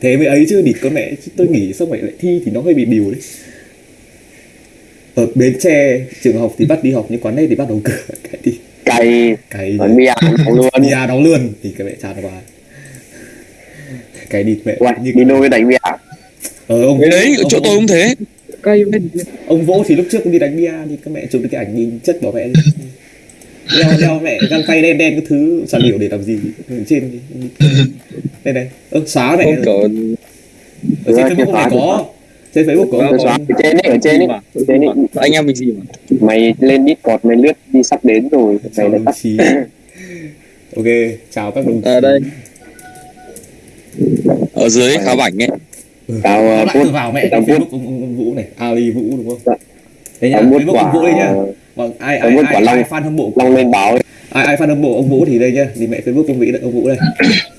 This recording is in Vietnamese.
thế mới ấy chứ địt con mẹ chứ tôi nghĩ xong mày lại thi thì nó hơi bị điều đấy. Ở bến tre trường học thì bắt đi học nhưng quán này thì bắt đầu cửa cái đi cày. Cái còn bia nóng luôn. Bia đóng luôn thì cái mẹ chán quá cái đi mẹ Uầy, như đi nuôi đánh bia? Ờ ông Cái đấy, ở ông- chỗ tôi cũng thế. ông vỗ thì lúc trước cũng đi đánh bia thì các mẹ chụp được cái ảnh nhìn chất bỏ mẹ đi đeo đeo mẹ găng tay đen đen cái thứ sàn điệu để làm gì? Ở trên đây này ơ xóa mẹ. Không ở trên facebook này có trên facebook xóa có. ở trên đấy ở trên đấy. Ở trên đấy. Anh em mình gì mà. mày lên Discord mày lướt đi sắp đến rồi. Mày lại tắt. ok chào các đồng chí. Ở đây. Ở dưới khá bảnh ấy. tao Nó uh, vào mẹ tao cái post facebook ông, ông, ông vũ này. Ali vũ đúng không? Dạ. đấy nhá tao post facebook ông vũ đây nhá vâng ai ai ai, ai long. fan hâm mộ long lên báo. Ai ai fan hâm mộ ông vũ thì đây nhá. Thì mẹ facebook ông vĩ ông vũ đây